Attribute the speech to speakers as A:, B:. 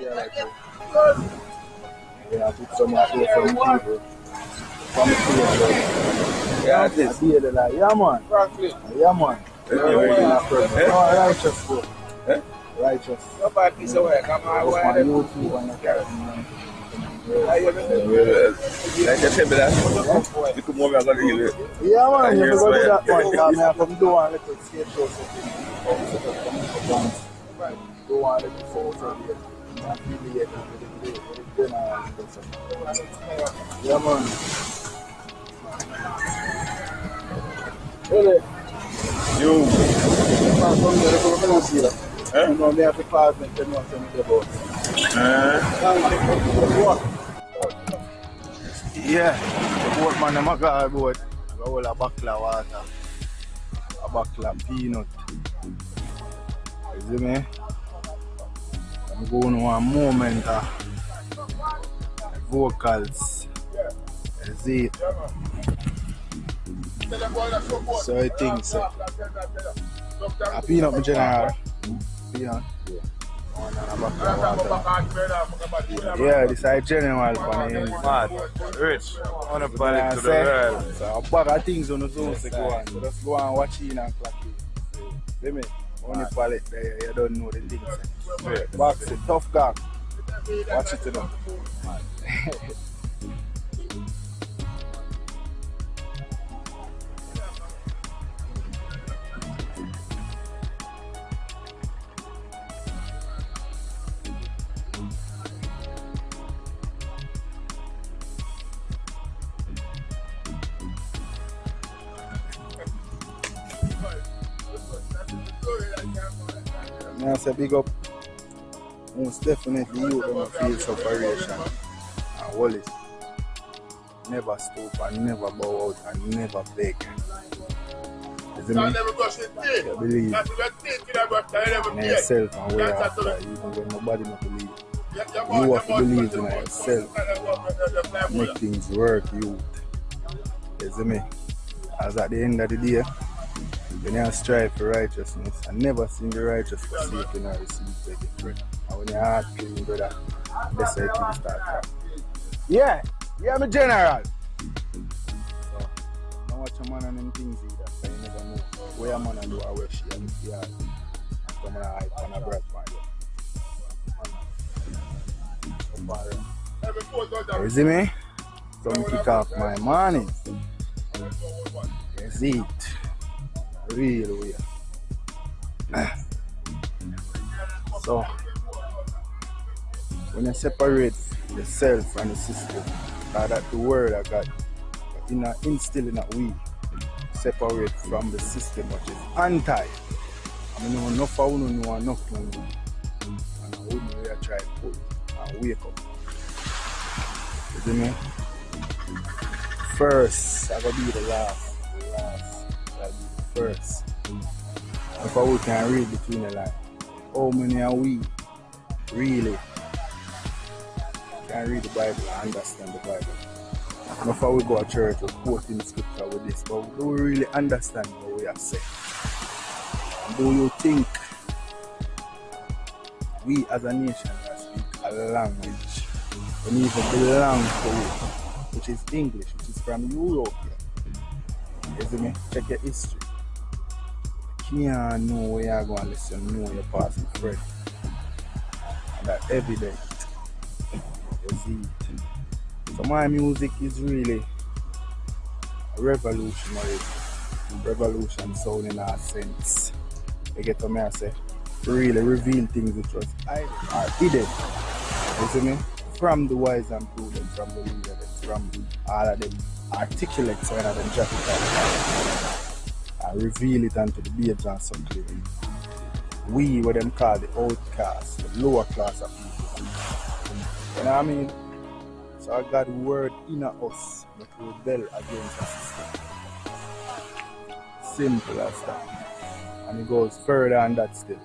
A: feel like it. Yeah, I put some of those from people. From the field.
B: Yeah, it is.
A: I feel it like, yeah, man.
C: Franklin.
A: Yeah, man.
B: Yeah, very
A: Yeah,
B: good.
A: yeah. Oh, righteous, bro.
B: Eh?
A: Righteous.
C: Nobody piece of work. I'm
A: I was
C: out
A: on
C: there.
A: YouTube and I carry man.
B: Like I said, but that's you come over and go to hear it.
A: Yeah, man, you
B: Yes,
A: forgot
B: man.
A: that one. Because me, I come do one little skate show. So set up some little dance. Do one little photo Yaman Ele Yo Mwen
B: kon
A: mwen rekon mwen an si la Mwen mwen
B: api
A: paz men ten mwen se mwen de bo Mwen mwen kon mwen
B: bo
A: Yeah Boat man e maka a boat A wol a bakla wata A bakla peanut Ezi men I'm going one moment of vocals. See it? So I think so. I A peanut, my general. Peanut. One a buckle of water. Yeah, this is general for me.
D: Mad, rich, on a
A: Yeah,
D: pallet to the world.
A: So a bag of things on the zone to go on. So just go and watch in and in. See me? On the pallet there, you don't know the things.
D: Straight.
A: Box it, tough guy. Watch it to them. Me I say big up. Most definitely you gonna feel separation. And Wallace. Never stoop and never bow out and never beg. You see me? You believe in yourself and where after even when nobody not believe. You have to believe in yourself. Make things work, you. You see me? As at the end of the day, when you strive for righteousness and never seen the righteous forsaken or receive begging bread. And when your brother, that's how things start from. Yeah, yeah, I'm a general. So, don't watch a man and them things either, so you never know where a man and do or where she and if you are. Come on, hype on a breath, man. You see me? Come kick off my morning. Yes, it. Real weird. So, when you separate the self and the system, uh, that the word I got in a, instill in we separate from the system which is anti. I mean, enough of you know enough to know. And I wouldn't really try to pull and wake up. You see me? First, I gotta be the last. The last. First. I would can read between the lines. How many are we really can read the Bible and understand the Bible? Before we go to church or quoting scripture with this, but do we really understand what we are saying? Do you think we as a nation can speak a language and even belong to it, which is English, which is from Europe? You see me? Check your history can't know where you're going to listen, know you're passing friend. And that's evident. You see it. So my music is really revolutionary. Revolution sound in a sense. You get what me I say? Really reveal things which was hidden. You see me? From the wise and prudent, from the leader, from all of them articulate so drop it down and reveal it unto the babes and clearly. We, what them call the outcast, the lower class of people. You know what I mean? So I got word in us that rebel against the system. Simple as that. And it goes further than that still.